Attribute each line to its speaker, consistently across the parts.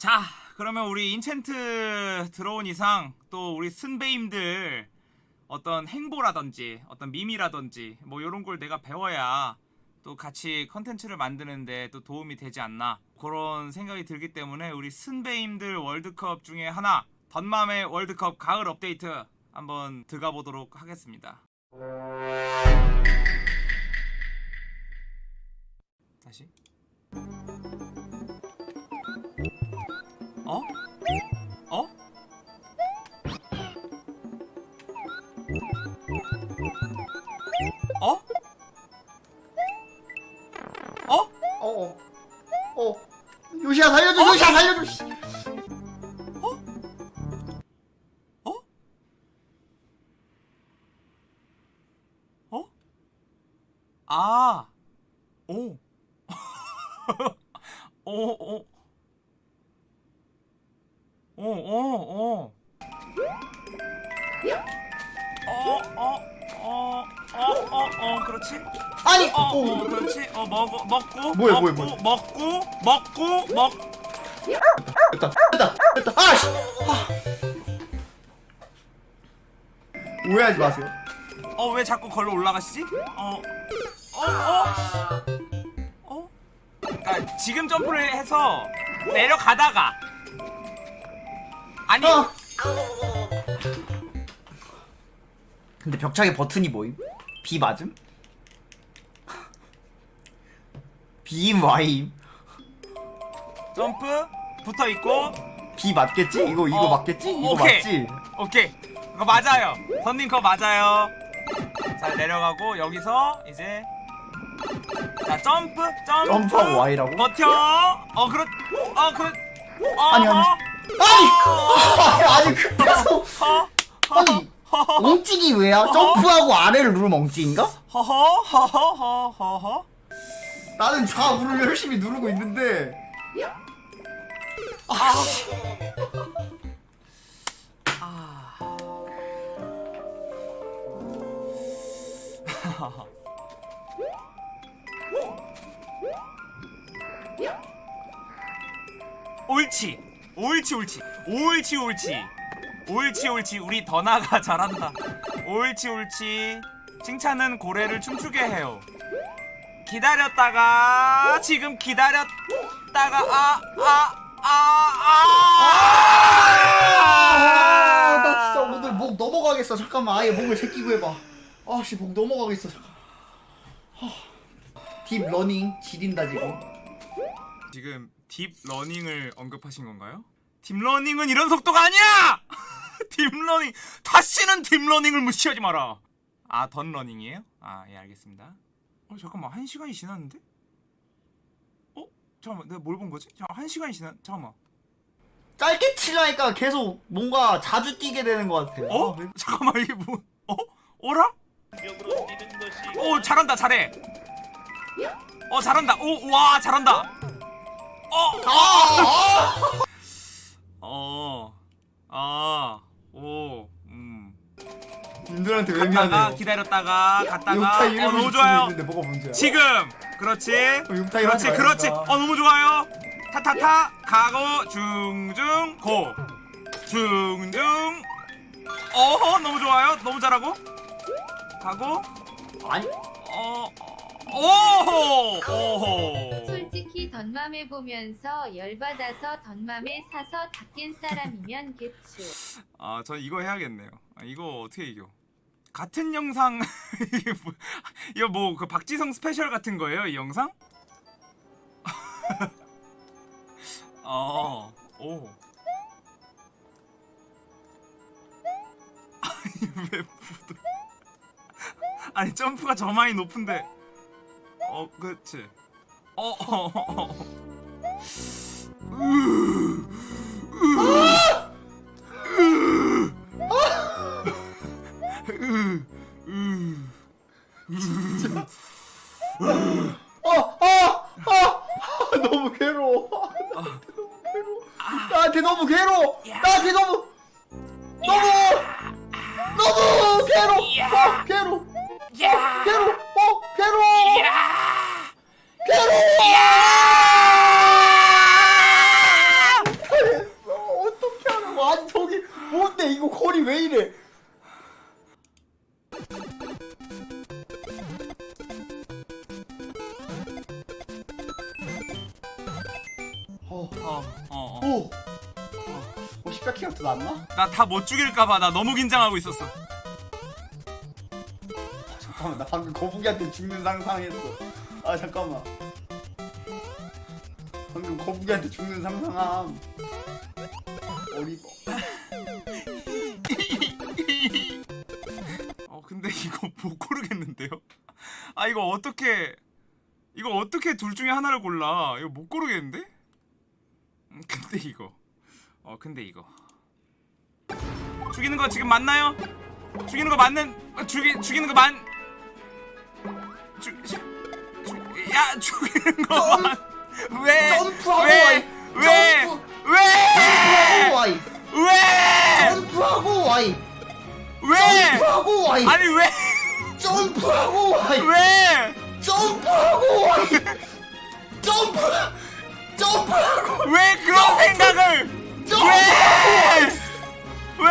Speaker 1: 자, 그러면 우리 인챈트 들어온 이상 또 우리 선배님들 어떤 행보라든지 어떤 밈이라든지 뭐 이런 걸 내가 배워야 또 같이 컨텐츠를 만드는데 또 도움이 되지 않나 그런 생각이 들기 때문에 우리 선배님들 월드컵 중에 하나 던맘의 월드컵 가을 업데이트 한번 들어가 보도록 하겠습니다. 다시. 어? 어? 어? 어?
Speaker 2: 어, 어, 요시야 살려줘, 요시야 살려줘. 뭐야,
Speaker 1: 먹고,
Speaker 2: 뭐야, 뭐야.
Speaker 1: 먹고, 먹고, 먹.
Speaker 2: 됐다, 됐다, 됐다. 아, 씨. 아. 오해하지 마세요.
Speaker 1: 어, 왜 자꾸 걸로 올라가시지? 어, 어, 어, 어? 그러니까 지금 점프를 해서 내려가다가 아니,
Speaker 2: 어. 근데 벽차기 버튼이 뭐임? B 맞음? B임 Y임?
Speaker 1: 점프 붙어 있고,
Speaker 2: B 맞겠지? 이거 이거
Speaker 1: 어,
Speaker 2: 맞겠지? 이거
Speaker 1: 오케이.
Speaker 2: 맞지?
Speaker 1: 오케이, 그거 맞아요. 선님 그거 맞아요. 자 내려가고 여기서 이제 자 점프, 점프,
Speaker 2: 점프하고 Y라고?
Speaker 1: 버텨. 어 그렇, 어 그렇, 어,
Speaker 2: 아니, 아니.
Speaker 1: 어,
Speaker 2: 아니! 아니 그래서
Speaker 1: 어,
Speaker 2: 아니 엉찍이 왜야? 점프하고 아래를 누르면 엉찍인가?
Speaker 1: 허허, 허허, 허허, 허허.
Speaker 2: 나는 좌우를 열심히 누르고 있는데.
Speaker 1: 아. 옳지. 옳지 옳지. 옳지 옳지. 옳지 옳지. 우리 더나가 잘한다. 옳지 옳지. 칭찬은 고래를 춤추게 해요 기다렸다가 지금 기다렸다가 아 아아 아아
Speaker 2: 아나 진짜 오늘 목 넘어가겠어 잠깐만 아예 목을 제끼고 해봐 아씨 목 넘어가겠어 잠깐 deep learning 지린다 지금
Speaker 1: 지금 deep learning을 언급하신 건가요? deep learning은 이런 속도가 아니야! deep learning 다시는 deep learning을 무시하지 마라. 아, 던 learning이에요? 아, 예, 알겠습니다. 어, 잠깐만. 한 시간이 지났는데? 어? 잠깐만. 내가 뭘 본 거지? 잠깐 한 시간이 지났. 잠깐만.
Speaker 2: 짧게 치려니까 계속 뭔가 자주 뛰게 되는 것 같아
Speaker 1: 어? 잠깐만. 이게 뭐? 어? 어라? 오, 잘한다. 잘해. 어, 잘한다. 오, 와, 잘한다. 어,
Speaker 2: 아,
Speaker 1: 어, 아, 오, 음.
Speaker 2: 님들한테 왜
Speaker 1: 갔다가
Speaker 2: 미안해요?
Speaker 1: 기다렸다가 갔다가 어 너무 좋아요.
Speaker 2: 있는데 뭐가 문제야
Speaker 1: 지금 그렇지.
Speaker 2: 욕타
Speaker 1: 그렇지 그렇지. 어 너무 좋아요. 타타타 가고 중중 고. 중중 어허 너무 좋아요. 너무 잘하고. 가고.
Speaker 2: 아니?
Speaker 1: 어 오호 오호.
Speaker 3: 솔직히 던맘에 보면서 열받아서 던맘에 사서 닦인 사람이면 개추.
Speaker 1: 아저 이거 해야겠네요. 아, 이거 어떻게 이겨 같은 영상 뭐, 이거 뭐그 박지성 스페셜 같은 거예요 이 영상? 어, 오. 아니 왜 부드? 아니 점프가 저 많이 높은데. 어, 그렇지. 어, 어, 어. 어. 으, 으, 죽일까봐 나 너무 긴장하고 있었어.
Speaker 2: 잠깐만, 나 방금 거북이한테 죽는 상상했어. 아 잠깐만. 방금 거북이한테 죽는 상상함. 어리버.
Speaker 1: 어, 근데 이거 못 고르겠는데요? 아, 이거 어떻게, 이거 어떻게 둘 중에 하나를 골라? 이거 못 고르겠는데? 음, 근데 이거. 어, 근데 이거. 죽이는 거 지금 맞나요? 죽이는 거 맞는, 어, 죽이, 죽이는 거 맞, 죽, 죽, 죽, 야, 죽이는 거
Speaker 2: 점-
Speaker 1: 맞, 왜,
Speaker 2: 점프하고
Speaker 1: 왜,
Speaker 2: 와이.
Speaker 1: 왜,
Speaker 2: 점프.
Speaker 1: 왜,
Speaker 2: 점프하고 와이.
Speaker 1: 왜,
Speaker 2: 점프하고 와이.
Speaker 1: 왜,
Speaker 2: 점프하고 와이.
Speaker 1: 아니 왜,
Speaker 2: 점프하고 와이.
Speaker 1: 왜?
Speaker 2: 점프하고 와이. 점프. 점프하고.
Speaker 1: 왜 그런 생각을
Speaker 2: 점프하고
Speaker 1: 왜?
Speaker 2: 와이.
Speaker 1: 왜?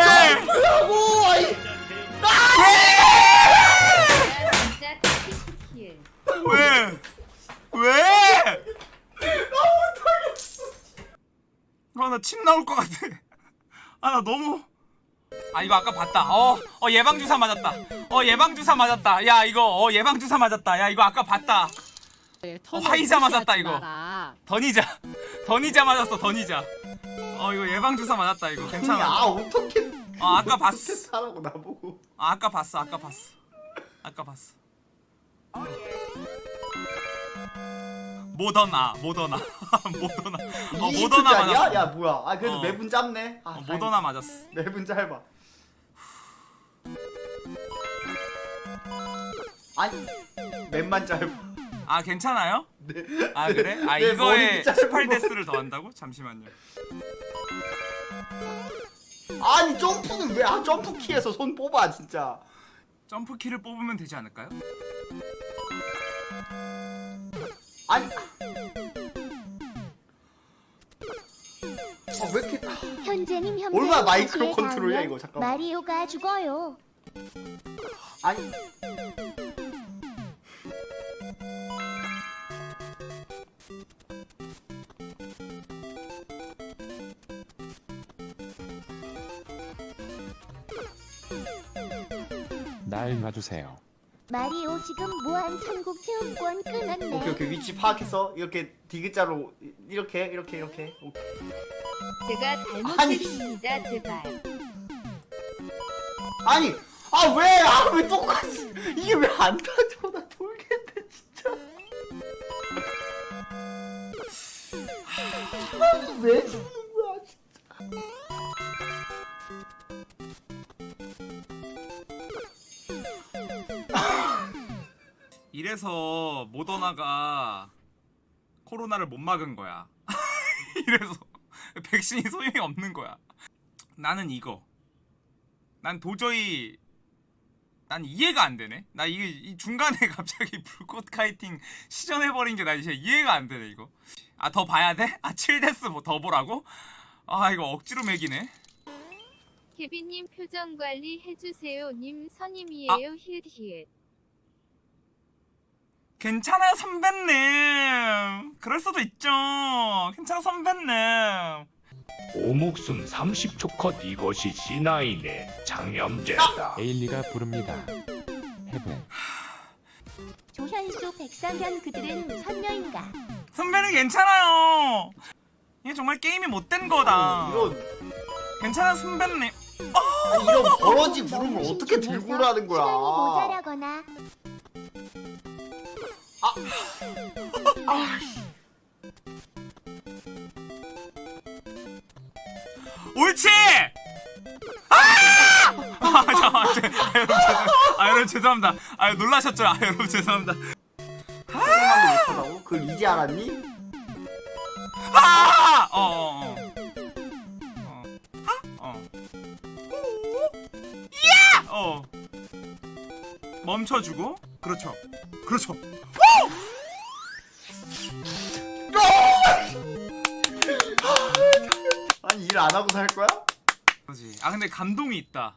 Speaker 3: 진짜 티키킬.
Speaker 1: 왜? 왜? 아, 나 침 나올 것 같아. 아, 나 너무. 아, 이거 아까 봤다. 어, 어, 예방주사 맞았다. 어, 예방주사 맞았다. 야, 이거, 어, 예방주사 맞았다. 야, 이거 아까 봤다. 어, 화이자 맞았다, 이거. 더니자. 더니자 맞았어, 더니자. 어, 이거 예방주사 맞았다, 이거.
Speaker 2: 야
Speaker 1: 괜찮아.
Speaker 2: 어떻게
Speaker 1: 어, 아까 봤어.
Speaker 2: 어떻게 하라고 나보고.
Speaker 1: 아, 아까 봤어, 아까 봤어. 아까 봤어. 모더나, 모더나, 모더나. 어, 모더나? 맞았어.
Speaker 2: 야 뭐야? 아 그래도
Speaker 1: 어.
Speaker 2: 매분 짧네. 아,
Speaker 1: 어. 모더나 맞았어.
Speaker 2: 매분 짧아. 아니 맨만 짧아.
Speaker 1: 아, 괜찮아요?
Speaker 2: 네.
Speaker 1: 아, 그래? 아,
Speaker 2: 내
Speaker 1: 이거에
Speaker 2: 머리 짧은
Speaker 1: 18데스를 더한다고? 잠시만요.
Speaker 2: 아니 점프는 왜? 아 점프 키에서 손 뽑아 진짜.
Speaker 1: 점프 키를 뽑으면 되지 않을까요?
Speaker 2: 아니. 아왜 이렇게? 아,
Speaker 4: 현재님 현재
Speaker 2: 얼마나 마이크로 컨트롤이야, 이거, 잠깐만.
Speaker 4: 마리오가 죽어요.
Speaker 2: 아니.
Speaker 5: 날 놔주세요.
Speaker 4: 마리오 지금 무한 천국 체험권 끊었네.
Speaker 2: 오케이 오케이 위치 파악했어. 이렇게 디귿자로 이- 이렇게 이렇게 이렇게. 오케이.
Speaker 3: 제가
Speaker 2: 아니.
Speaker 3: 잘못했습니다. 제발.
Speaker 2: 아니 아 왜? 아 왜 똑같이 이게 왜 안 타져? 나 돌겠네 진짜. 아, 왜
Speaker 1: 이래서 모더나가 코로나를 못 막은 거야. 이래서 백신이 소용이 없는 거야. 나는 이거. 난 도저히 난 이해가 안 되네. 나 이게 이 중간에 갑자기 불꽃 카이팅 시전해 버린 게 나 이제 이해가 안 되네 이거. 아 더 봐야 돼? 아 7데스 뭐 더 보라고? 아 이거 억지로 매기네.
Speaker 3: 케빈님 표정 관리 해주세요. 님 선임이에요. 히읗히읗.
Speaker 1: 괜찮아요 선배님. 그럴 수도 있죠. 괜찮아 선배님.
Speaker 6: 오목숨 30초 컷 이것이 C9의 장염제다.
Speaker 5: 에일리가 부릅니다. 헤븐.
Speaker 4: 조현수 백상현 그들은 선녀인가?
Speaker 1: 선배는 괜찮아요. 이게 정말 게임이 못된 거다.
Speaker 2: 이런
Speaker 1: 괜찮아 선배님.
Speaker 2: 아니, 이런 버러지 부름을 어떻게 들고 라는 거야?
Speaker 4: 시간이 모자라거나
Speaker 1: 옳지. 아! 아, 잠깐만. 제- 아, 여러분, 죄송- 아, 여러분 죄송합니다. 아, 놀라셨죠? 아, 여러분 죄송합니다.
Speaker 2: 못하다고? 그걸 이제 알았니?
Speaker 1: 아! 어, 어, 어. 어. 어. 야! 어. 멈춰주고. 그렇죠. 그렇죠.
Speaker 2: 아니 일 안 하고 살 거야?
Speaker 1: 그렇지. 아 근데 감동이 있다.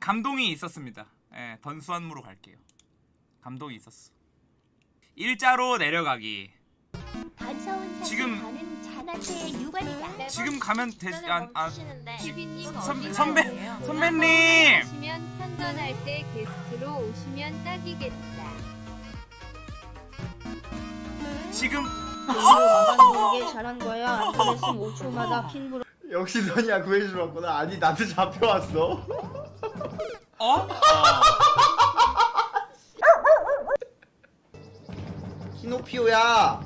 Speaker 1: 감동이 있었습니다. 예, 던수한무로 갈게요. 감동이 있었어. 일자로 내려가기. 지금-
Speaker 4: 유관이다.
Speaker 1: 지금 가면 되지 안 아,
Speaker 3: 케빈님
Speaker 1: 선- 선배-? 선배님!
Speaker 3: 오시면 편전할 때 게스트로 오시면 딱이겠다.
Speaker 1: 지금
Speaker 7: 나가는 게 잘한 거야. 안 그랬으면 5초마다 킹브로
Speaker 2: 역시 너냐 구해주러 왔구나 아니 나도 잡혀왔어
Speaker 1: 어?
Speaker 2: 키노피오야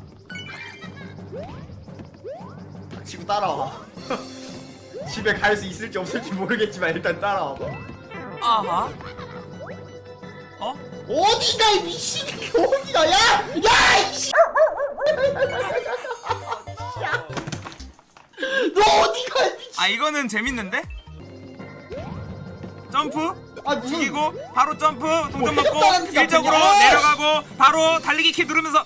Speaker 2: 닥치고 따라와 집에 갈 수 있을지 없을지 모르겠지만 일단 따라와
Speaker 1: 아하. 어?
Speaker 2: 어디가 이 미친이 어디가 야! 야! 이씨! 너 어디가 이 미친
Speaker 1: 아 이거는 재밌는데? 점프?
Speaker 2: 아 무슨
Speaker 1: 죽이고 바로 점프 동전
Speaker 2: 뭐 해적단한테
Speaker 1: 일적으로? 내려가고 바로 달리기 키 누르면서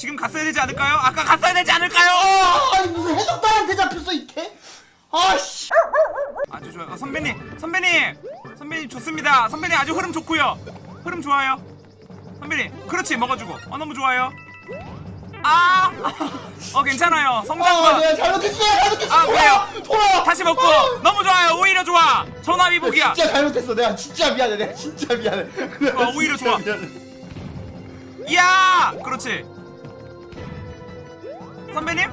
Speaker 1: 지금 갔어야 되지 않을까요? 아까 갔어야 되지 않을까요?
Speaker 2: 아, 아니 무슨 해적단한테 잡혔어 이게? 아씨
Speaker 1: 아주 좋아요 어, 선배님 선배님 선배님 좋습니다 선배님 아주 흐름 좋고요 흐름 좋아요 선배님 그렇지 먹어주고 어 너무 좋아요 아! 어 괜찮아요
Speaker 2: 아
Speaker 1: 성장과
Speaker 2: 내가 잘못했어 내가 잘못했어
Speaker 1: 아,
Speaker 2: 돌아
Speaker 1: 그래요?
Speaker 2: 돌아
Speaker 1: 다시 먹고 너무 좋아요 오히려 좋아 전화위복이야
Speaker 2: 진짜 잘못했어 내가 진짜 미안해 내가 진짜 미안해
Speaker 1: 어, 오히려 좋아.
Speaker 2: 미안해.
Speaker 1: 이야! 그렇지. 선배님?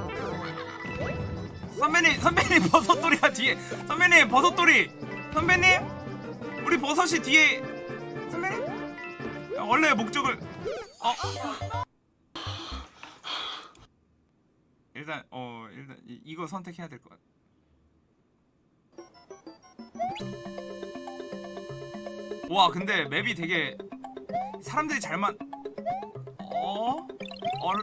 Speaker 1: 선배님, 선배님 버섯돌이가 뒤에. 선배님 버섯돌이. 선배님? 우리 버섯이 뒤에. 선배님? 원래 목적을. 어? 일단 어 일단 이, 이거 선택해야 될 것 같아. 와 근데 맵이 되게 사람들이 잘만 어? 얼...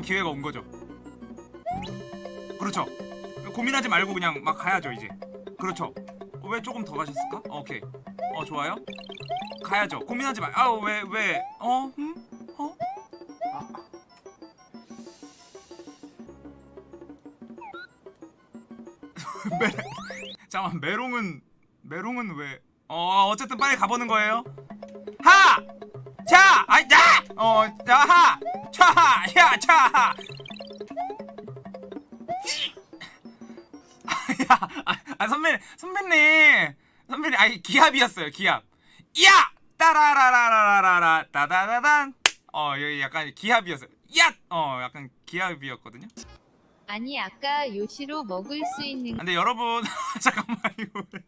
Speaker 1: 한번 기회가 온 거죠. 그렇죠. 고민하지 말고 그냥 막 가야죠 이제. 그렇죠. 어, 왜 조금 더 가셨을까? 어, 오케이. 어 좋아요. 가야죠. 고민하지 말. 아왜 왜? 어? 음? 어?
Speaker 2: 아,
Speaker 1: 메... 잠깐 메롱은 메롱은 왜? 어 어쨌든 빨리 가보는 거예요. 하! 자! 아이 야! 어, 자, 하! 차! 야! 차! 야! 아, 아 선배님, 선배님! 선배님, 아니 기합이었어요, 기합. 야! 따라라라라라라 따다다단. 어, 여기 약간 기합이었어요. 야! 어, 약간 기합이었거든요.
Speaker 3: 아니 아까 요시로 먹을 수 있는
Speaker 1: 근데 여러분 잠깐만 이거 왜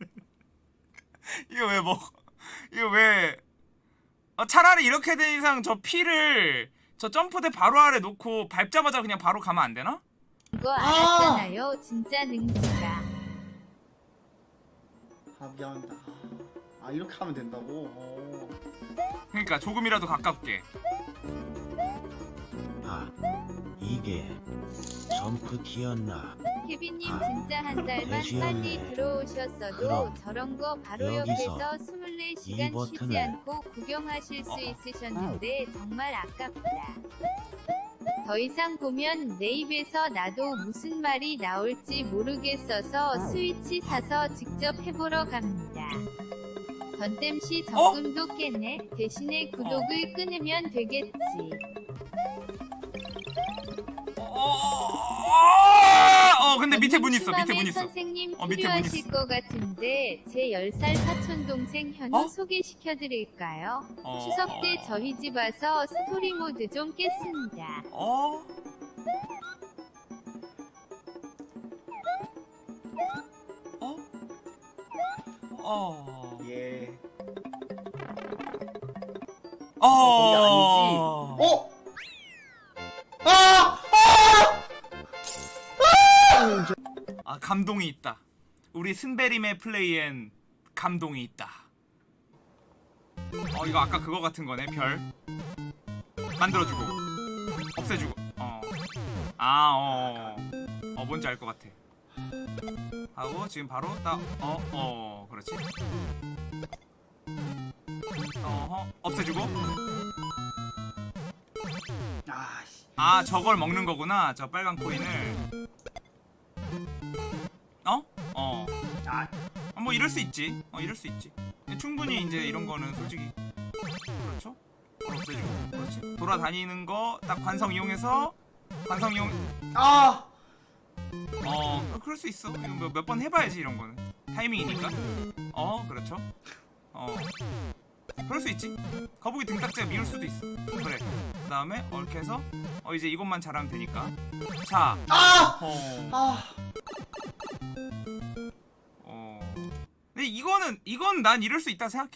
Speaker 1: 이거 왜 먹? 이거 왜? 어, 차라리 이렇게 된 이상 저 피를 저 점프대 바로 아래 놓고 밟자마자 그냥 바로 가면 안 되나?
Speaker 3: 거 알았잖아요. 진짜 능지다.
Speaker 2: 아 미안합니다 아, 아 이렇게 하면 된다고? 어.
Speaker 1: 그러니까 조금이라도 가깝게.
Speaker 8: 아, 이게 점프 키였나?
Speaker 3: 케빈님
Speaker 8: 아,
Speaker 3: 진짜 한 달만. 빨리 들어오셨어도 저런 거 바로
Speaker 8: 여기서
Speaker 3: 옆에서 24시간
Speaker 8: 이 버튼을
Speaker 3: 쉬지 않고 구경하실 수
Speaker 1: 어.
Speaker 3: 있으셨는데 정말 아깝다. 더 이상 보면 내 입에서 나도 무슨 말이 나올지 모르겠어서 스위치 사서 직접 해보러 갑니다. 전땜시 적금도 깼네. 대신에 구독을 끊으면 되겠지.
Speaker 1: 어, 어, 어, 근데 밑에 문 있어. 밑에 문 있어.
Speaker 3: 선생님
Speaker 1: 어, 밑에 문
Speaker 3: 필요하실
Speaker 1: 있어.
Speaker 3: 것 같은데 제 10살 사촌 동생 현우
Speaker 1: 어?
Speaker 3: 소개시켜 드릴까요?
Speaker 1: 어,
Speaker 3: 추석 때 저희 집 와서 스토리 모드 좀 깼습니다.
Speaker 1: 어? 어? 어?
Speaker 2: 예
Speaker 1: 어?
Speaker 2: 거기 아니 지 어? 아! 아! 아!
Speaker 1: 감동이 있다. 우리 순베림의 플레이엔 감동이 있다. 어 이거 아까 그거 같은 거네 별 만들어주고 없애주고 어아어 어, 어, 뭔지 알 것 같아. 하고 지금 바로 딱어어 그렇지. 어허 없애주고
Speaker 2: 아
Speaker 1: 저걸 먹는 거구나 저 빨간 코인을 어? 어.
Speaker 2: 아.
Speaker 1: 아, 뭐 이럴 수 있지. 어 이럴 수 있지. 충분히 이제 이런 거는 솔직히 그렇죠? 어, 없애주고. 그렇지? 돌아다니는 거 딱 관성 이용해서 관성 이용
Speaker 2: 아!
Speaker 1: 어 그럴 수 있어. 몇 번 해봐야지 이런 거는. 타이밍이니까. 어 그렇죠? 어. 그럴 수 있지. 거북이 등딱지가 미울 수도 있어. 그래. 그 다음에 이렇게 해서 어 이제 이것만 잘하면 되니까. 자.
Speaker 2: 아!
Speaker 1: 어,
Speaker 2: 아!
Speaker 1: 근데 이거는 이건 난 이럴 수 있다 생각해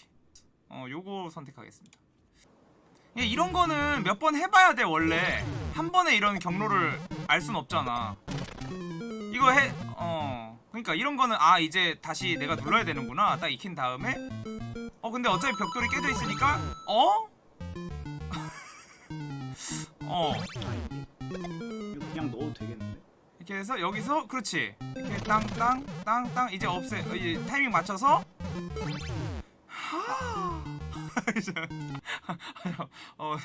Speaker 1: 어 요거 선택하겠습니다 예, 이런 거는 몇 번 해봐야 돼 원래 한 번에 이런 경로를 알 순 없잖아 이거 해, 어. 그러니까 이런 거는 아 이제 다시 내가 눌러야 되는구나. 딱 익힌 다음에 어 근데 어차피 벽돌이 깨져 있으니까 어? 어
Speaker 2: 그냥 넣어도 되겠는데?
Speaker 1: 이렇게 해서 여기서 그렇지. 이렇게 땅땅 땅땅 이제 없애 어, 이제 타이밍 맞춰서. 하! 어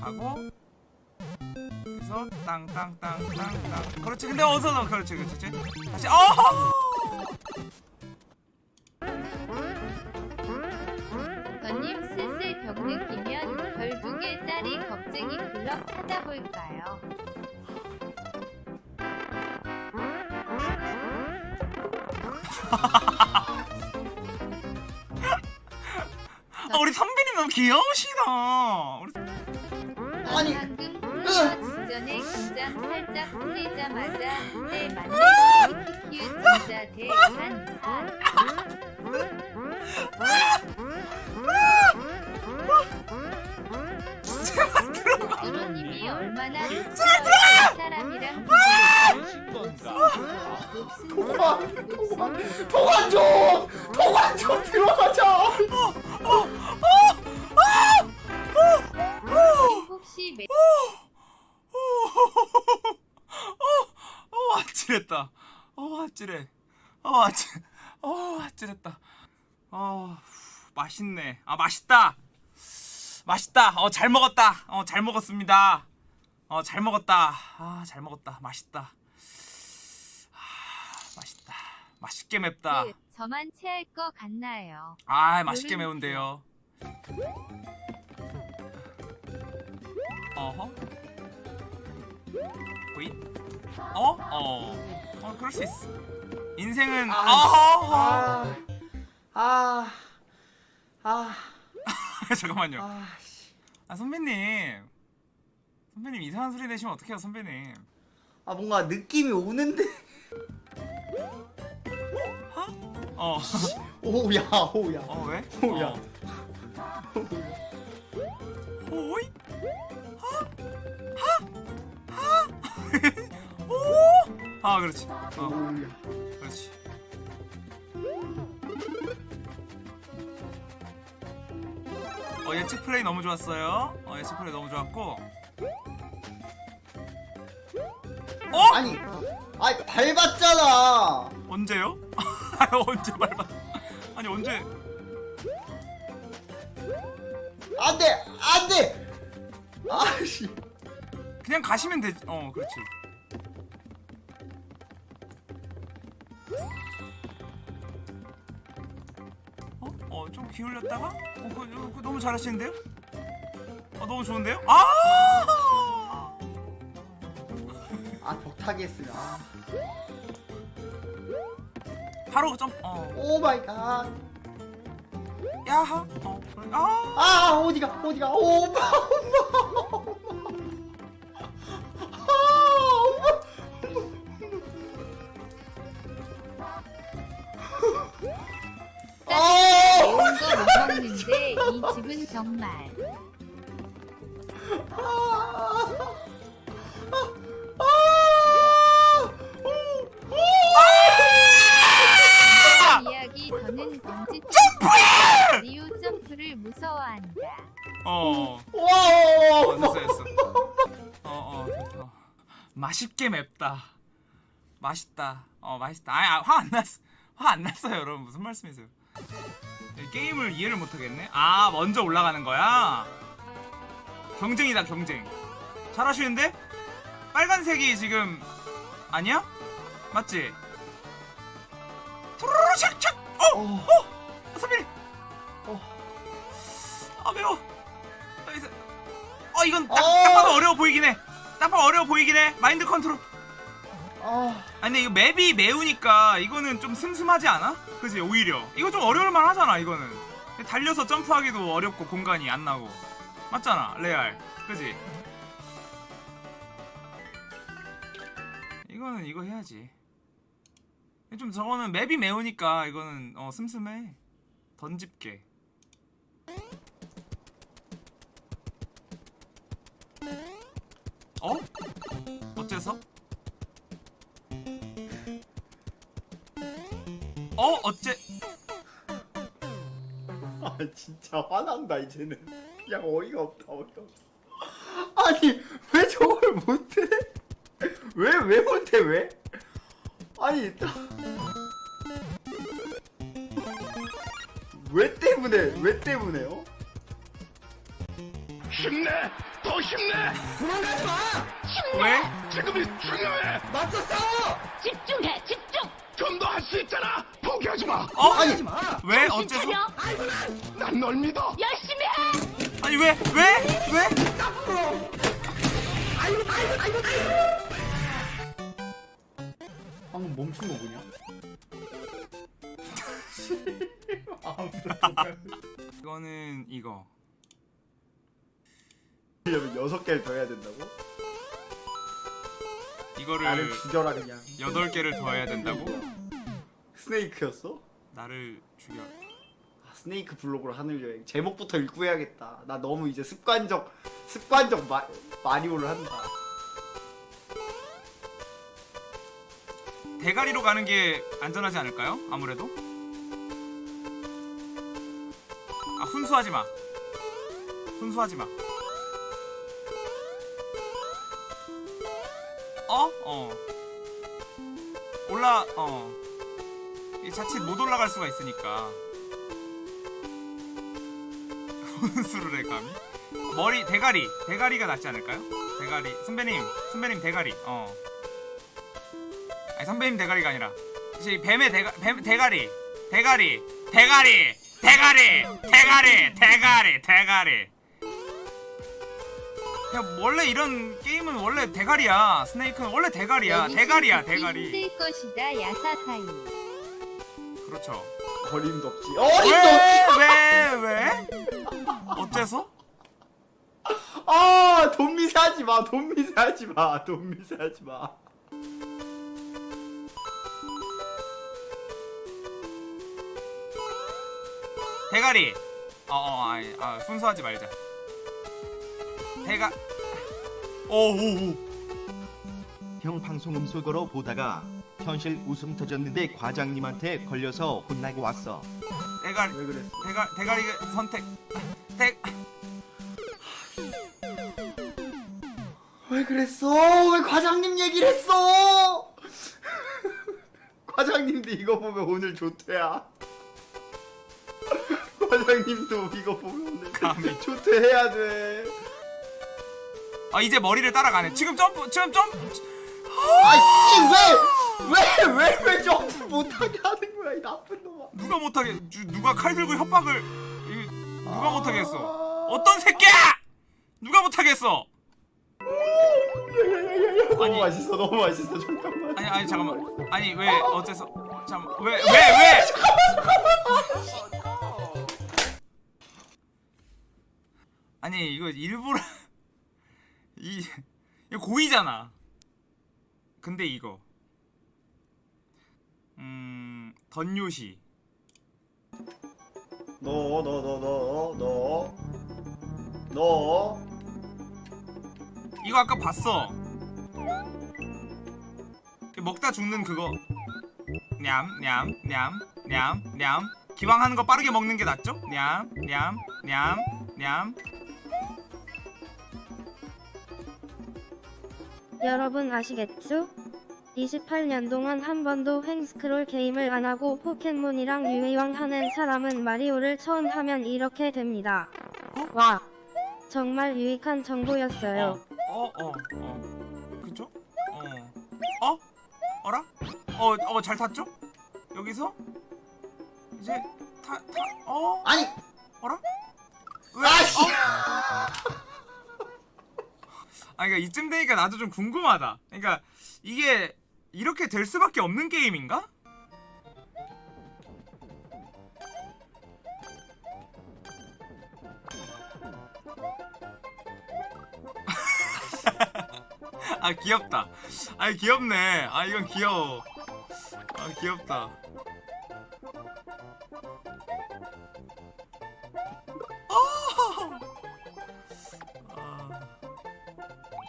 Speaker 1: 가고. 그래서 땅땅땅땅땅. 그렇지. 근데 어서 넣어? 그렇지 그렇지 다시 어
Speaker 3: 더님 슬슬 벽 느끼면 별두 개짜리 겁쟁이 클럽 찾아볼까요?
Speaker 1: 아, 우리 선배님 너무 귀여우시다. 우리
Speaker 2: 아니
Speaker 3: 직전에 긴장 살짝 풀리자마자 내 만렙 키키큐 진짜 대한 도로님이 얼마나
Speaker 2: 통화 통화 통화 좀 통화 좀 들어가자.
Speaker 3: 혹시 매...
Speaker 1: 어 아찔했다. 어 아찔해. 어 아찔 어 아찔했다. 어 맛있네. 아 맛있다. 맛있다. 어 잘 먹었다. 어 잘 먹었습니다. 어 잘 먹었다. 아 잘 먹었다. 맛있다. 아 맛있다. 맛있게 맵다.
Speaker 3: 그, 저만 체할 것 같나요?
Speaker 1: 아 맛있게 매운데요? 어허? 보이 어? 어. 어 그럴 수 있어. 인생은
Speaker 2: 아,
Speaker 1: 어허?
Speaker 2: 아, 아,
Speaker 1: 잠깐만요.
Speaker 2: 아, 씨.
Speaker 1: 아 선배님. 선배님 이상한 소리 내시면 어떡해요 선배님?
Speaker 2: 아 뭔가 느낌이 오는데
Speaker 1: 어,
Speaker 2: 오야 오야
Speaker 1: 어 왜?
Speaker 2: 오야.
Speaker 1: 어. 호이? 하? 하? 하? 오? 아 그렇지 어
Speaker 2: 오야
Speaker 1: 그렇지 어 예측 플레이 너무 좋았어요 어 예측 플레이 너무 좋았고 어?
Speaker 2: 아니 아니 밟았잖아
Speaker 1: 언제요? 언제 밟아 아니 언제
Speaker 2: 안돼 안돼 아씨
Speaker 1: 그냥 가시면 되지 어 그렇지 어? 어 좀 기울였다가? 어 그거, 그거 너무 잘하시는데요? 어 너무 좋은데요? 아!
Speaker 2: 아 벽타기 했으면 아.
Speaker 1: 바로 점 어.
Speaker 2: oh my god.
Speaker 1: 야하 어. 아.
Speaker 2: 아 어디가 어디가? 엄마 엄마 엄마 아 엄마. 아
Speaker 3: 매운 거못 먹는데 이 집은 정말.
Speaker 2: 아, 아, 아, 오, 오,
Speaker 1: 났어요, 여러분. 무슨 말씀이세요? 이 게임을 이해를 못 하겠네. 아, 먼저 올라가는 거야. 경쟁이다, 경쟁. 잘하시는데? 빨간색이 지금 아니야? 맞지? 투루루 샥샥. 어,
Speaker 2: 어,
Speaker 1: 어, 선배님.
Speaker 2: 어.
Speaker 1: 아 매워. nice. 어 이건 딱,
Speaker 2: 어.
Speaker 1: 딱 봐도 어려워 보이긴 해. 딱 봐도 어려워 보이긴 해. 마인드 컨트롤.
Speaker 2: 아,
Speaker 1: 아니 근데 이거 맵이 매우니까 이거는 좀 슴슴하지 않아? 그지? 오히려. 이거 좀 어려울만 하잖아 이거는. 달려서 점프하기도 어렵고 공간이 안 나고. 맞잖아 레알. 그지? 이거는 이거 해야지. 좀 저거는 맵이 매우니까 이거는 어 슴슴해. 던집게. 어? 어째서? 어? 어째?
Speaker 2: 아 진짜 화난다 이제는. 그냥 어이가 없다 어이가 없어. 아니 왜 저걸 못해? 왜 왜 못해 왜? 아니 나- 왜 때문에 왜 때문에 요?
Speaker 6: 힘내! 더 힘내!
Speaker 1: 왜?
Speaker 6: 지금이 중요해!
Speaker 2: 맞서 싸워!
Speaker 4: 집중해 집중
Speaker 6: 좀 더 할 수 있잖아! 포기하지 마!
Speaker 1: 어?
Speaker 2: 아니
Speaker 1: 왜? 어째서?
Speaker 6: 난 널 믿어!
Speaker 4: 열심히 해
Speaker 1: 아니 왜? 왜? 왜?
Speaker 2: 방금 멈춘 거 뭐냐?
Speaker 1: 이거는 이거
Speaker 2: 여섯 개를 더 해야 된다고?
Speaker 1: 이거를
Speaker 2: 나를 죽여라 그냥.
Speaker 1: 여덟 개를 더 해야 된다고?
Speaker 2: 스네이크였어?
Speaker 1: 나를 죽여
Speaker 2: 아, 스네이크 블록으로 하늘 여행 제목부터 읽고 해야겠다. 나 너무 이제 습관적 습관적 마, 마리오를 한다.
Speaker 1: 대가리로 가는 게 안전하지 않을까요? 아무래도 아 훈수하지 마 훈수하지 마 어? 어. 올라 어. 이 자칫 못 올라갈 수가 있으니까. 훈수를 해 감히. 머리 대가리. 대가리가 낫지 않을까요? 대가리. 선배님 선배님 대가리. 어. 아니 선배님 대가리가 아니라. 이제 뱀의 대가 뱀 대가리. 대가리. 대가리. 대가리. 대가리. 대가리. 대가리 그냥 원래 이런 게임은 원래 대가리야 스네이크는 원래 대가리야 대가리야 대가리
Speaker 3: 힘들 것이다 야사사이
Speaker 1: 그렇죠
Speaker 2: 어림도 없지. 어림도 없지.
Speaker 1: 왜왜 왜? 어째서?
Speaker 2: 아, 돈 미세하지 마. 돈 미세하지 마. 돈 미세하지 마.
Speaker 1: 대가리 어 어 아니 아 순수하지 말자 대가 오오오
Speaker 9: 형 방송 음소거로 보다가 현실 웃음 터졌는데 과장님한테 걸려서 혼나고 왔어.
Speaker 1: 대가리
Speaker 2: 왜 그랬어?
Speaker 1: 대가 대가리 선택 대
Speaker 2: 왜 그랬어? 왜 과장님 얘기를 했어? 과장님도 이거 보면 오늘 조퇴야. 과장님도 이거 보면 오늘
Speaker 1: 감히.
Speaker 2: 조퇴해야 돼.
Speaker 1: 아 이제 머리를 따라가네. 지금 점프 지금 점프.
Speaker 2: 아씨 왜왜 왜 왜 점프 못하게 하는 거야 이 나쁜 놈아.
Speaker 1: 누가 못하게 주- 누가 칼 들고 협박을 이- 누가 못하게 했어? 어떤 새끼야? 누가 못하게 했어?
Speaker 2: 너무. 맛있어 너무 맛있어 잠깐만.
Speaker 1: 아니 아니 잠깐만. 아니 왜 어째서 잠왜왜 왜? 아니 이거 일부러 이 이거 고의잖아. 근데 이거 음 던요시
Speaker 2: 너 너 너 너 너 너
Speaker 1: 이거 아까 봤어. 먹다 죽는 그거. 냠냠냠냠냠. 기왕 하는 거 빠르게 먹는 게 낫죠? 냠냠냠냠.
Speaker 7: 여러분 아시겠죠? 28년 동안 한 번도 횡스크롤 게임을 안 하고 포켓몬이랑 유희왕 하는 사람은 마리오를 처음 하면 이렇게 됩니다. 와, 정말 유익한 정보였어요.
Speaker 1: 어, 어, 어. 그쵸? 어. 어? 어라? 어, 어, 잘 탔죠? 여기서? 이제, 타, 타, 어?
Speaker 2: 아니
Speaker 1: 어라? 왜?
Speaker 2: 아씨
Speaker 1: 어? 아, 그니까 이쯤 되니까 나도 좀 궁금하다. 그니까, 이게, 이렇게 될 수밖에 없는 게임인가? 아 귀엽다. 아 귀엽네. 아 이건 귀여워. 아 귀엽다.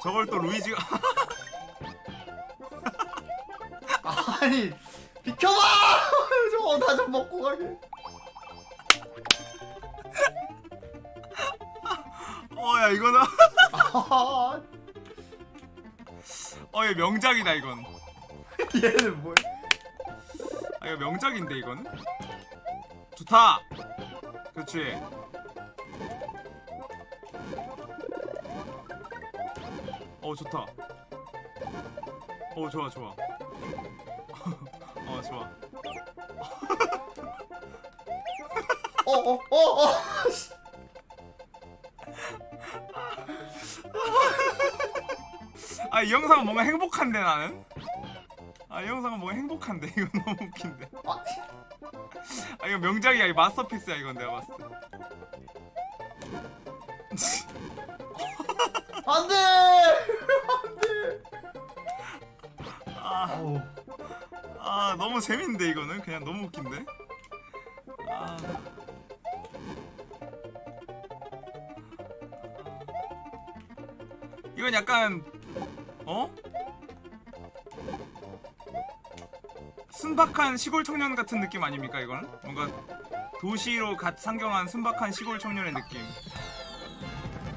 Speaker 1: 저걸 또 루이지가
Speaker 2: 아니 비켜봐 저거 나 좀 먹고 가게
Speaker 1: 어야 이거는
Speaker 2: 아,
Speaker 1: 어얘 명작이다 이건.
Speaker 2: 얘는 뭐야
Speaker 1: 아 이거 명작인데 이거는. 좋다. 그렇지. 어 좋다. 어 좋아 좋아. 어 좋아.
Speaker 2: 어어 어 어
Speaker 1: 아이 영상은 뭔가 행복한데 나는. 아 이 영상은 뭔가 행복한데 이건 너무 웃긴데.
Speaker 2: 아,
Speaker 1: 아 이거 명작이야 이 마스터피스야 이건 내가 봤을 때. 너무 재밌는데 이거는 그냥 너무 웃긴데. 아. 이건 약간 어? 순박한 시골 청년 같은 느낌 아닙니까 이거는? 뭔가 도시로 갓 상경한 순박한 시골 청년의 느낌.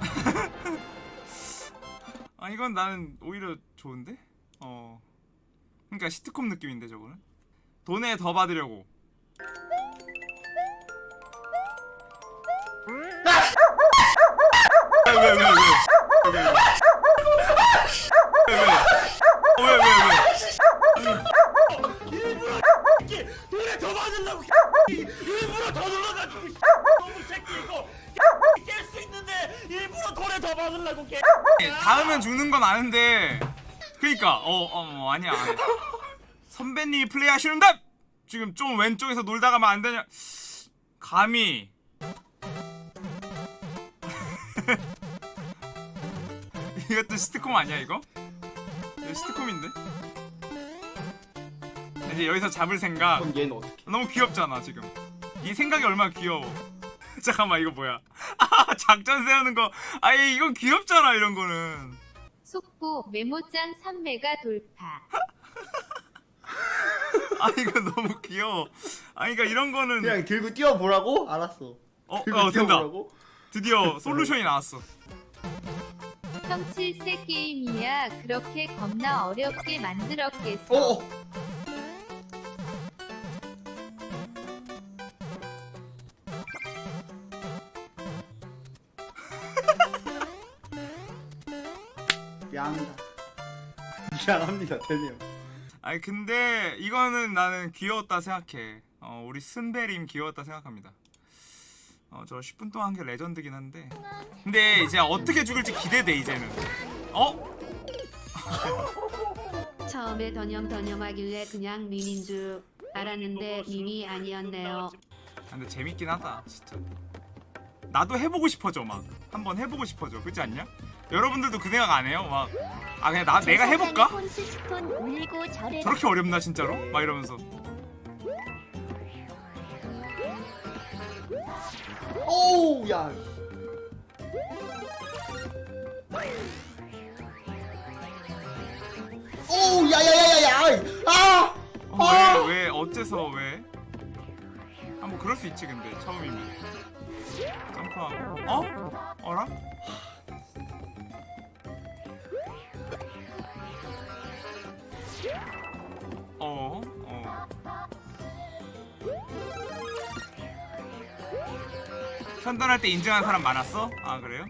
Speaker 1: 아 이건 나는 오히려 좋은데? 어. 그러니까 시트콤 느낌인데 저거는. 돈에 더 받으려고. 왜왜왜 왜? 왜, 왜, 왜? 왜, 왜? 어, 왜, 왜, 왜?
Speaker 6: 돈에 더 받으려고 일부러 더 눌러가지고 너무 새끼 이거 깰수 있는데 일부러 돈에 더 받으려고 깨
Speaker 1: 닿으면 죽는 건 아는데 그니까 어, 어, 어 아니야, 아니야 선배님이 플레이하시는데 지금 좀 왼쪽에서 놀다 가면 안 되냐? 감히. 이것도 시트콤 아니야 이거? 이거 시트콤인데? 이제 여기서 잡을 생각.
Speaker 2: 그럼 얘는 어떻게
Speaker 1: 너무 귀엽잖아 지금. 이 생각이 얼마나 귀여워. 잠깐만 이거 뭐야? 아 작전 세우는 거. 아니 이건 귀엽잖아 이런 거는.
Speaker 3: 속보 메모장 3메가 돌파.
Speaker 1: 아 이거 너무 귀여워. 아니 그러니까 이런 거는
Speaker 2: 그냥 들고 뛰어보라고? 알았어.
Speaker 1: 어,
Speaker 2: 들고
Speaker 1: 어 된다? 드디어 솔루션이 나왔어.
Speaker 3: 성칠세 게임이야. 그렇게 겁나 어렵게 만들었겠어.
Speaker 2: 어어. 미안합니다. 미안합니다 대님
Speaker 1: 아니 근데 이거는 나는 귀여웠다 생각해. 어 우리 순배림 귀여웠다 생각합니다. 어 저 10분 동안 한 게 레전드긴 한데. 근데 이제 어떻게 죽을지 기대돼 이제는. 어?
Speaker 3: 처음에 더념더념하길래 그냥 미민 줄 알았는데 미미 아니었네요.
Speaker 1: 아, 근데 재밌긴 하다 진짜. 나도 해보고 싶어져 막. 한번 해보고 싶어져. 그렇지 않냐? 여러분들도 그 생각 안 해요? 막 아 그냥 나 내가 해볼까? 저렇게 어렵나 진짜로? 막 이러면서
Speaker 2: 오우 야 오우 야야야야야 아!
Speaker 1: 어,
Speaker 2: 아!
Speaker 1: 왜, 왜, 어째서, 왜? 아, 뭐, 그럴 수 있지, 근데, 처음이면. 점프하고. 어? 어라? 어, 어. 편단할 때 인증한 사람 많았어? 아 그래요?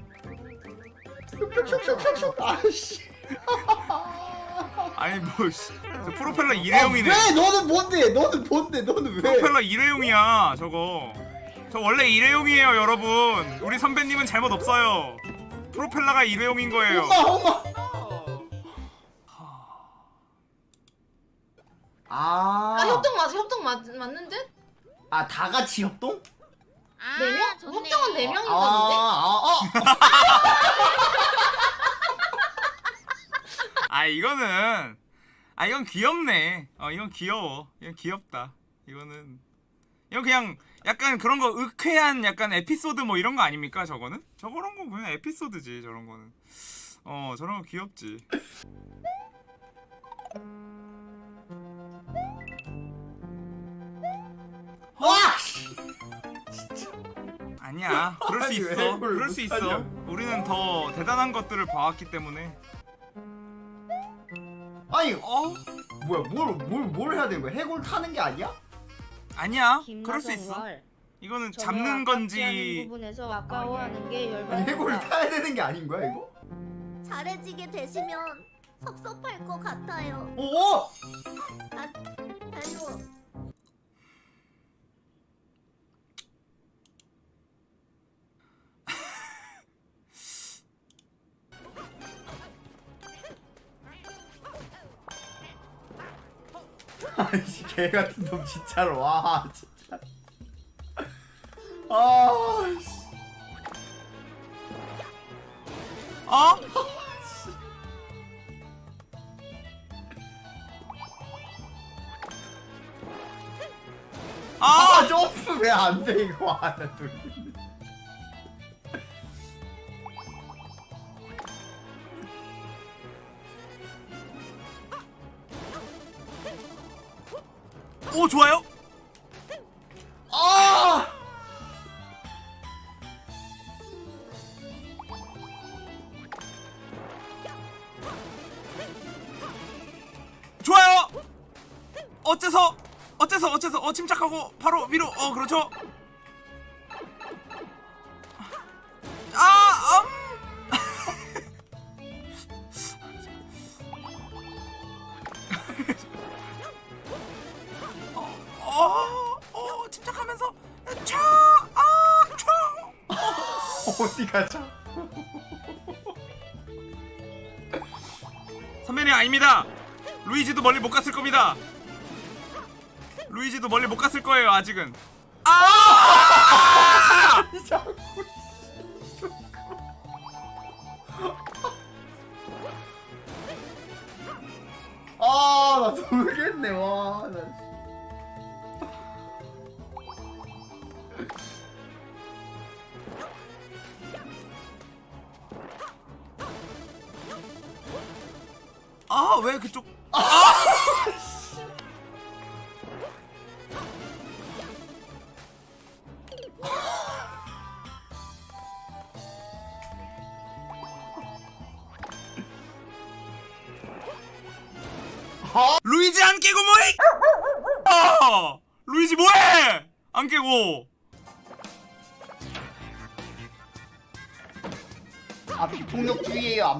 Speaker 2: 아씨
Speaker 1: 아니 뭐 씨, 저 프로펠러 일회용이네.
Speaker 2: 왜 너는 뭔데 너는 뭔데 너는 왜
Speaker 1: 프로펠러 일회용이야 저거. 저 원래 일회용이에요 여러분. 우리 선배님은 잘못 없어요. 프로펠러가 일회용인 거예요.
Speaker 2: 엄마 엄마 아,
Speaker 10: 아 협동 맞아 협동 맞, 맞는데?
Speaker 2: 아, 다 같이 협동?
Speaker 10: 네 명? 협동은 네
Speaker 2: 아,
Speaker 10: 명인
Speaker 2: 아,
Speaker 10: 건데?
Speaker 2: 아,
Speaker 1: 아 이거는 아 이건 귀엽네. 어 이건 귀여워. 이건 귀엽다. 이거는 이건 그냥 약간 그런 거 의쾌한 약간 에피소드 뭐 이런 거 아닙니까 저거는? 저런 거 그냥 에피소드지 저런 거는. 어 저런 거 귀엽지.
Speaker 2: 와!
Speaker 1: 아니야. 그럴 수
Speaker 2: 아니, 왜
Speaker 1: 있어. 그럴 수 있어. 우리는 더 대단한 것들을 봐왔기 때문에.
Speaker 2: 아니,
Speaker 1: 어?
Speaker 2: 뭐야, 뭘, 뭘, 뭘 해야 되는 거야? 해골 타는 게 아니야?
Speaker 1: 아니야. 그럴 수 있어. 이거는 잡는 건지
Speaker 7: 부분에서 아까워하는 게
Speaker 2: 아니, 해골. 타야 되는 게 아닌 거야, 이거?
Speaker 4: 잘해지게 되시면 섭섭할 것 같아요.
Speaker 2: 오!
Speaker 4: 별로
Speaker 2: 아이씨, 개 같은 놈 진짜로, 와, 진짜. 아, 씨.
Speaker 1: 어? 아!
Speaker 2: 아, 점프 왜 안 돼, 이거. 아, 나놀
Speaker 1: 루이지도 멀리 못 갔을 겁니다. 루이지도 멀리 못 갔을 거예요 아직은. 아!
Speaker 2: 아, 나 모르겠네, 와. 나.
Speaker 1: 아왜 그쪽?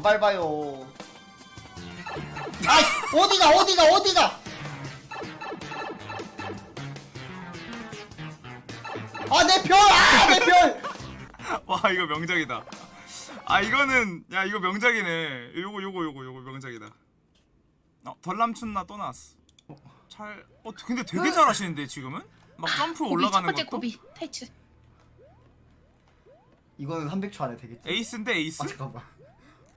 Speaker 1: 안
Speaker 2: 밟아요. 아, 어디가, 어디가, 어디가? 아, 내 별! 아, 내 별!
Speaker 1: 와 이거 명작이다. 아 이거는 야 이거 명작이네. 요거 요거 요거 요거 명작이다. 어 덜남춘나 또 나왔어. 잘. 어 근데 되게 잘하시는데 지금은? 막 점프 올라가는 것도.
Speaker 10: 타이츠
Speaker 2: 이거는 300초 안에 되겠지?
Speaker 1: 에이스인데 에이스?
Speaker 2: 아, 잠깐만.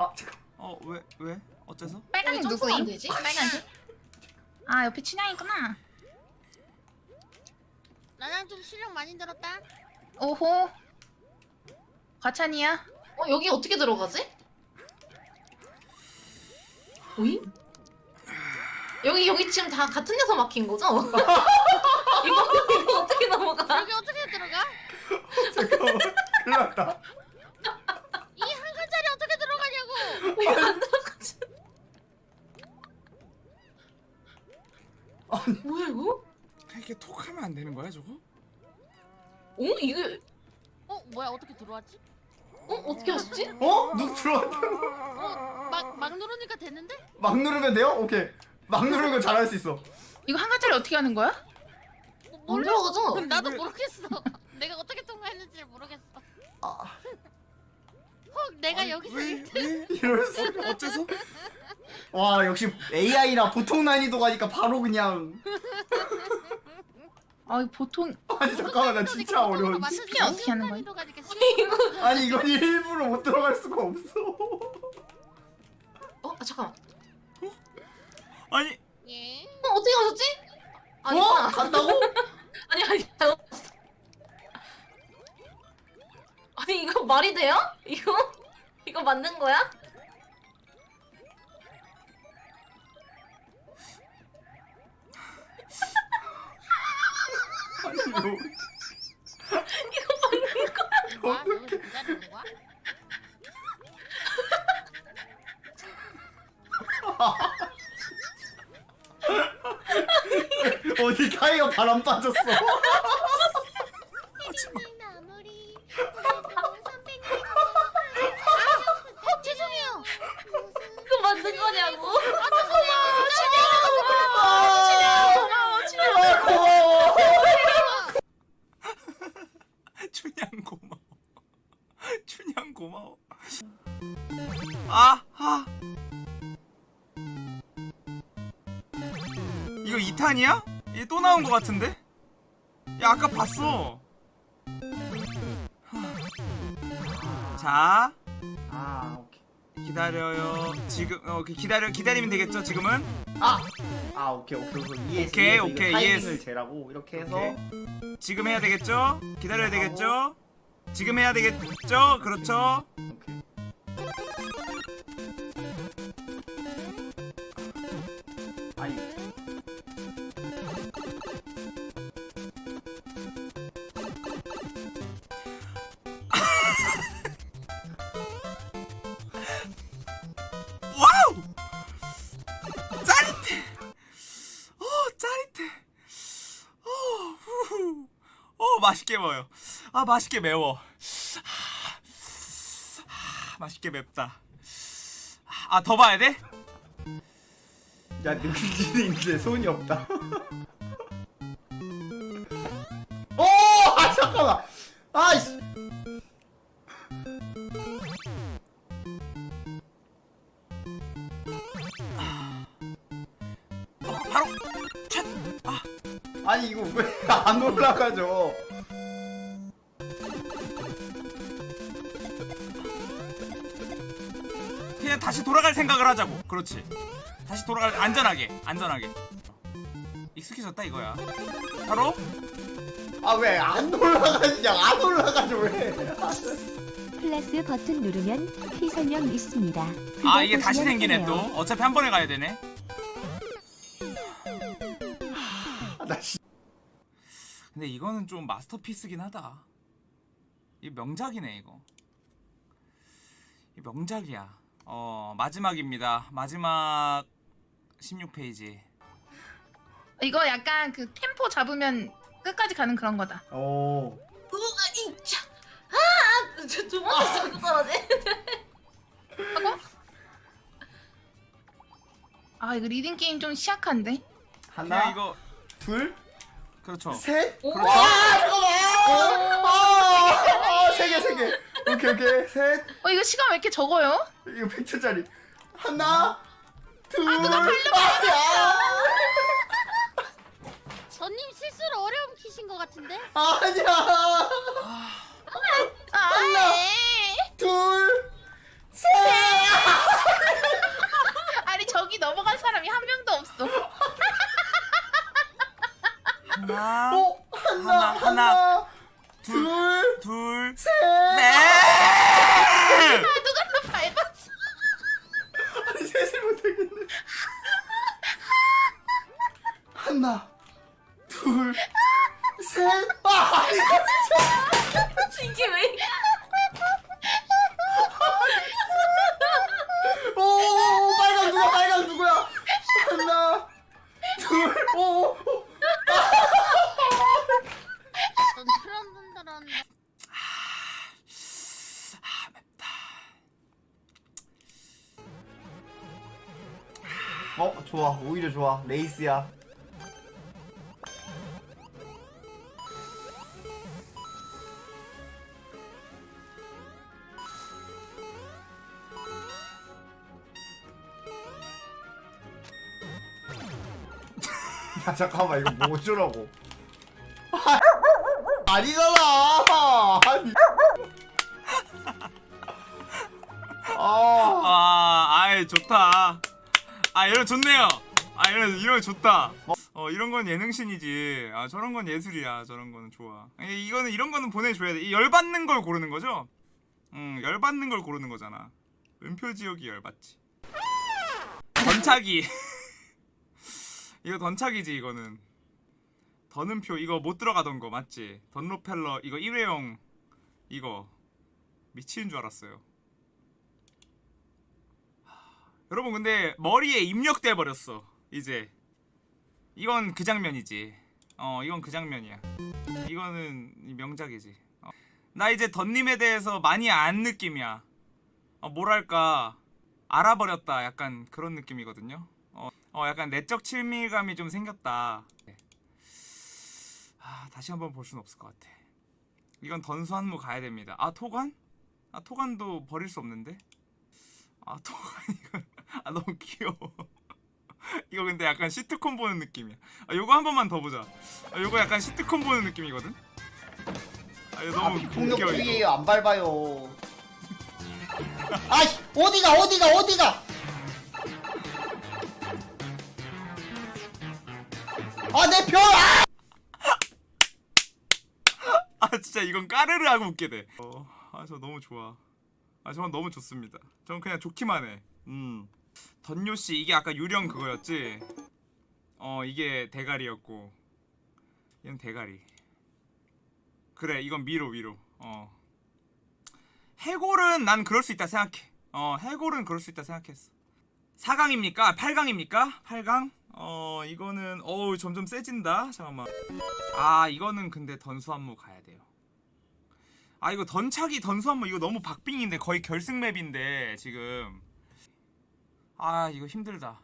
Speaker 2: 아, 잠깐.
Speaker 1: 어 왜 왜? 어째서?
Speaker 10: 빨간색 누구임? 되지? 빨간색? 아 옆에 춘향이구나
Speaker 4: 나랑 좀 실력 많이 늘었다.
Speaker 10: 오호 과찬이야
Speaker 3: 어 여기 어떻게 들어가지? 오이? 여기 여기 지금 다 같은 데서 막힌 거죠? 이거 이거 어떻게 넘어가?
Speaker 4: 여기 어떻게 들어가?
Speaker 2: 잠깐만. 큰일 났다.
Speaker 4: 이 한 칸짜리
Speaker 3: 들어가지?
Speaker 10: 뭐야 이거?
Speaker 1: 이렇게 톡 하면 안 되는 거야 저거?
Speaker 10: 어 이게
Speaker 11: 어 뭐야 어떻게 들어왔지?
Speaker 10: 어 어떻게 하셨지?
Speaker 2: 어? 누구 들어왔다
Speaker 11: 막막 누르니까 됐는데?
Speaker 2: 막 누르면 돼요? 오케이 막 누르면 잘할 수 있어
Speaker 10: 이거 한 가지를 어떻게 하는 거야? 안 들어가죠?
Speaker 11: 나도 모르겠어. 내가 어떻게 통과했는지 모르겠어. 헉 내가 여기서
Speaker 1: 왜,
Speaker 11: 일
Speaker 1: 왜?
Speaker 2: 이럴 수
Speaker 1: 어째서?
Speaker 2: 와 역시 AI나 보통 난이도 가니까 바로 그냥
Speaker 10: 아 보통
Speaker 2: 아니 잠깐만 나 진짜 어려워
Speaker 10: 스피 어떻게 하는 거야?
Speaker 2: 아니 이건 일부러 못 들어갈 수가 없어
Speaker 10: 어 아, 잠깐만.
Speaker 1: 아니
Speaker 11: 예.
Speaker 10: 어 어떻게 하셨지? 아니,
Speaker 2: 어? 간다고?
Speaker 10: 아니 아니 잘못. 아니 이거 말이 돼요? 이거 이거 만든 거야?
Speaker 2: 아니 이거
Speaker 10: 이거 만든 거야?
Speaker 11: 뭐야? 너 거야?
Speaker 2: 어디 가이가 바람 빠졌어
Speaker 11: 어,
Speaker 1: 같은데? 야, 아까 봤어. 자,
Speaker 2: 아 오케이
Speaker 1: 기다려요. 지금 어, 그 기다려 기다리면 되겠죠? 지금은?
Speaker 2: 아 오케이 오케이 오케이
Speaker 1: 오케이. 오케이,
Speaker 2: 이거 타이밍을. 재라고 이렇게 해서
Speaker 1: 오케이. 지금 해야 되겠죠? 기다려야 되겠죠? 지금 해야 되겠죠? 그렇죠? 먹어요. 아, 맛있게 매워. 아, 맛있게 맵다. 아, 더 봐야 돼?
Speaker 2: 야 능지는 이제 손이 없다 오! 아 잠깐만 아이씨
Speaker 1: 어, 바로! 첫! 아,
Speaker 2: 아니 이거 왜 안 올라가죠
Speaker 1: 그냥 다시 돌아갈 생각을 하자고. 그렇지. 다시 돌아갈, 안전하게. 안전하게. 익숙해졌다 이거야. 바로?
Speaker 2: 아 왜 안 올라가냐 안 올라가죠 왜
Speaker 4: 플러스 버튼 누르면 키 설명 있습니다.
Speaker 1: 아, 이게 다시 생기네. 또. 어차피 한 번에 가야 되네.
Speaker 2: 아, 나.
Speaker 1: 근데 이거는 좀 마스터피스긴 하다. 이 명작이네 이거. 이 명작이야. 어 마지막입니다. 마지막 16페이지.
Speaker 10: 이거 약간 그 템포 잡으면 끝까지 가는 그런 거다.
Speaker 2: 오
Speaker 10: 이차. 아, 두 번째 자꾸 떨어지. 하고? 아 이거 리딩 게임 좀 시약한데.
Speaker 2: 하나
Speaker 1: 이거
Speaker 2: 둘
Speaker 1: 그렇죠.
Speaker 2: 셋
Speaker 10: 오.
Speaker 1: 그렇죠.
Speaker 2: 아, 잠깐만 아, 아세개세개 오케이 오케이 셋
Speaker 10: 어 이거 시간 왜 이렇게 적어요?
Speaker 2: 이거 100초짜리 하나 둘
Speaker 10: 누가
Speaker 2: 아,
Speaker 11: 전님 실수로 어려움 키신 것 같은데?
Speaker 2: 아, 아니야
Speaker 10: 아,
Speaker 2: 하나.
Speaker 10: 에이.
Speaker 2: 둘셋
Speaker 10: 아니 저기 넘어간 사람이 한 명도 없어.
Speaker 1: 하나,
Speaker 2: 오 하나
Speaker 1: 하나, 하나,
Speaker 2: 하나
Speaker 1: 둘,
Speaker 2: 둘
Speaker 1: 둘,
Speaker 2: 셋
Speaker 1: 넷.
Speaker 10: 누가 나 밟았어?
Speaker 2: 아니 셋을 못하겠네 하나 둘 셋 아 아니
Speaker 10: 이게 왜?
Speaker 2: 오 빨강 누가 빨강 누구야 하나 둘 오 오 히려 좋아. 레이스야. 야 잠깐만. 이거 뭐 어쩌라고. 아니잖아. 아니. 아.
Speaker 1: 아, 아이 좋다. 아 이런 좋네요. 아 이런 이런 거 좋다. 어 이런 건 예능신이지. 아 저런 건 예술이야. 저런 거는 좋아. 아니, 이거는 이런 거는 보내줘야 돼. 이 열받는 걸 고르는 거죠? 응 열받는 걸 고르는 거잖아. 은표 지역이 열받지. 던차기. 이거 던차기지 이거는. 던은표 이거 못 들어가던 거 맞지? 던로펠러 이거 일회용 이거 미치는 줄 알았어요. 여러분 근데 머리에 입력돼 버렸어. 이제. 이건 그 장면이지. 어 이건 그 장면이야. 이거는 이 명작이지. 어. 나 이제 던님에 대해서 많이 안 느낌이야. 어, 뭐랄까. 알아버렸다. 약간 그런 느낌이거든요. 어, 어 약간 내적 친밀감이 좀 생겼다. 아, 다시 한번 볼 수는 없을 것 같아. 이건 던수 한무 가야 됩니다. 아 토관? 아 토관도 버릴 수 없는데? 아 토관 이거 아 너무 귀여워. 이거 근데 약간 시트콤 보는 느낌이야. 아 요거 한 번만 더 보자. 아 요거 약간 시트콤 보는 느낌이거든? 아 이거
Speaker 2: 아
Speaker 1: 너무 이거.
Speaker 2: 안 밟아요. 아이 어디가 어디가 어디가? 아내표 아!
Speaker 1: 아 진짜 이건 까르르 하고 웃게 돼아저 너무 좋아. 아 저건 너무 좋습니다. 저는 그냥 좋기만 해 음 던요씨 이게 아까 유령 그거였지? 어 이게 대가리였고. 이건 대가리. 그래 이건 미로 위로. 어. 해골은 난 그럴 수 있다 생각해. 어 해골은 그럴 수 있다 생각했어. 4강입니까? 8강입니까? 8강? 어 이거는 어우 점점 세진다. 잠깐만. 아 이거는 근데 던수 한무 가야 돼요. 아 이거 던차기 던수 한무 이거 너무 박빙인데 거의 결승 맵인데 지금 아 이거 힘들다.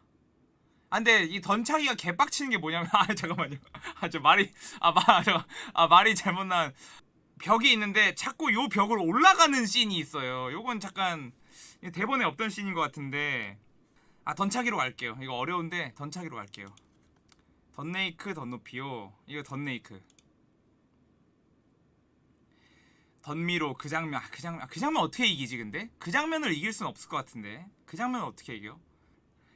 Speaker 1: 아 근데 이 던차기가 개빡치는 게 뭐냐면 아 잠깐만요. 아 저 말이 아말아 말이 잘못 난 벽이 있는데 자꾸 요 벽으로 올라가는 씬이 있어요. 요건 잠깐 대본에 없던 씬인 것 같은데. 아 던차기로 갈게요. 이거 어려운데 던차기로 갈게요. 던네이크 던노피오 이거 던네이크. 던미로 그 장면. 아, 그 장면 아, 그 장면 어떻게 이기지 근데? 그 장면을 이길 순 없을 것 같은데. 그 장면 어떻게 이겨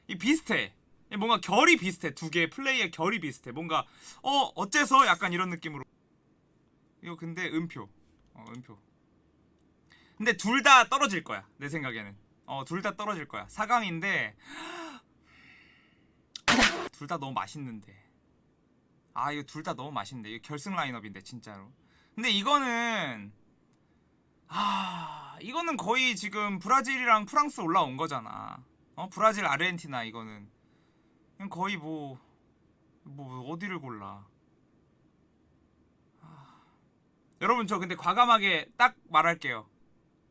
Speaker 1: 이 비슷해. 이 뭔가 결이 비슷해. 두 개의 플레이의 결이 비슷해. 뭔가 어 어째서 약간 이런 느낌으로. 이거 근데 음표. 어 음표. 근데 둘 다 떨어질 거야 내 생각에는. 어 둘 다 떨어질 거야. 4강인데 둘 다 너무 맛있는데. 아 이거 둘 다 너무 맛있는데. 이거 결승 라인업인데 진짜로. 근데 이거는 아 이거는 거의 지금 브라질이랑 프랑스 올라온 거잖아 어? 브라질 아르헨티나 이거는. 그냥 거의 뭐뭐 어디를 골라. 아. 여러분 저 근데 과감하게 딱 말할게요.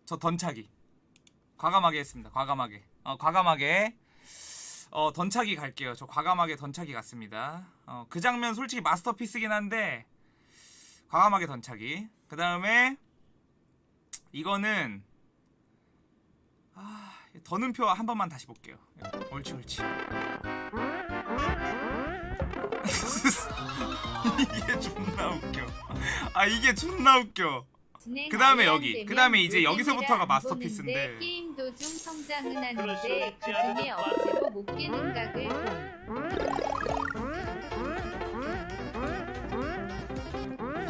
Speaker 1: 저 던차기. 과감하게 했습니다. 과감하게. 어 과감하게. 어 던차기 갈게요. 저 과감하게 던차기 갔습니다. 어 그 장면 솔직히 마스터피스긴 한데 과감하게 던차기. 그 다음에 이거는 아 더는표 한 번만 다시 볼게요. 옳지 옳지. 이게 존나 웃겨. 아 이게 존나 웃겨. 그 다음에 여기. 그 다음에 이제 여기서부터가 마스터피스인데.
Speaker 3: 게임 도중 성장은 하는데 그 중에 억지로 못 깨는 각을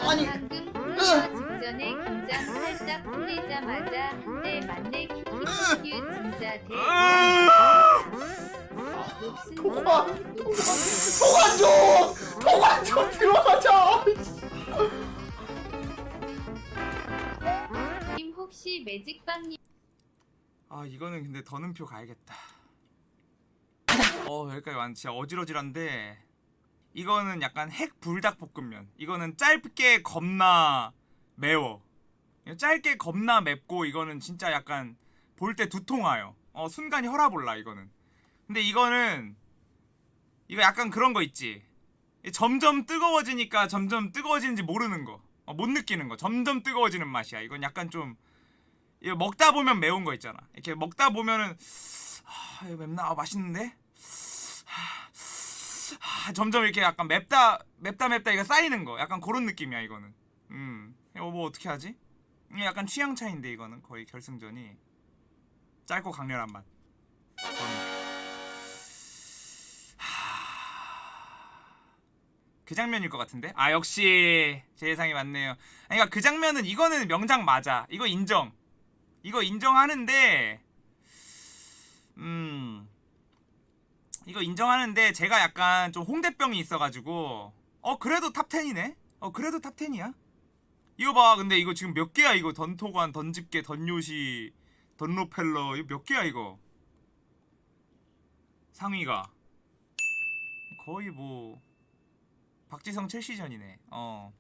Speaker 2: 아니
Speaker 3: 방금 직전에 긴장 살짝 풀리자마자 한대 맞네 녹슨
Speaker 2: 통화 좀 통화 좀 들어가자
Speaker 3: 님 혹시 매직빵님
Speaker 1: 아 이거는 근데 더는표 가야겠다. 어 여기까지 왔는데 진짜 어지러질한데. 이거는 약간 핵 불닭볶음면. 이거는 짧게 겁나 매워. 짧게 겁나 맵고 이거는 진짜 약간 볼 때 두통 와요 어 순간이 혈압 올라 이거는 근데 이거는 이거 약간 그런 거 있지 점점 뜨거워지니까 점점 뜨거워지는지 모르는 거. 어, 못 느끼는 거. 점점 뜨거워지는 맛이야. 이건 약간 좀 이거 먹다 보면 매운 거 있잖아. 이렇게 먹다 보면은 아, 이거 맵나? 아, 맛있는데? 아, 점점 이렇게 약간 맵다 맵다 맵다 이거 쌓이는 거. 약간 그런 느낌이야, 이거는. 음. 이거 뭐 어떻게 하지? 약간 취향 차인데 이거는 거의 결승전이 짧고 강렬한 맛. 그 장면일 것 같은데? 아 역시 제 예상이 맞네요. 그러니까 그 장면은 이거는 명장 맞아. 이거 인정. 이거 인정하는데 음 이거 인정하는데 제가 약간 좀 홍대병이 있어가지고 어 그래도 탑 10이네. 어 그래도 탑 10이야. 이거 봐. 근데 이거 지금 몇 개야 이거 던토관, 던집게, 던요시, 던로펠러 이거 몇 개야 이거 상위가 거의 뭐 박지성 첼시전이네. 어.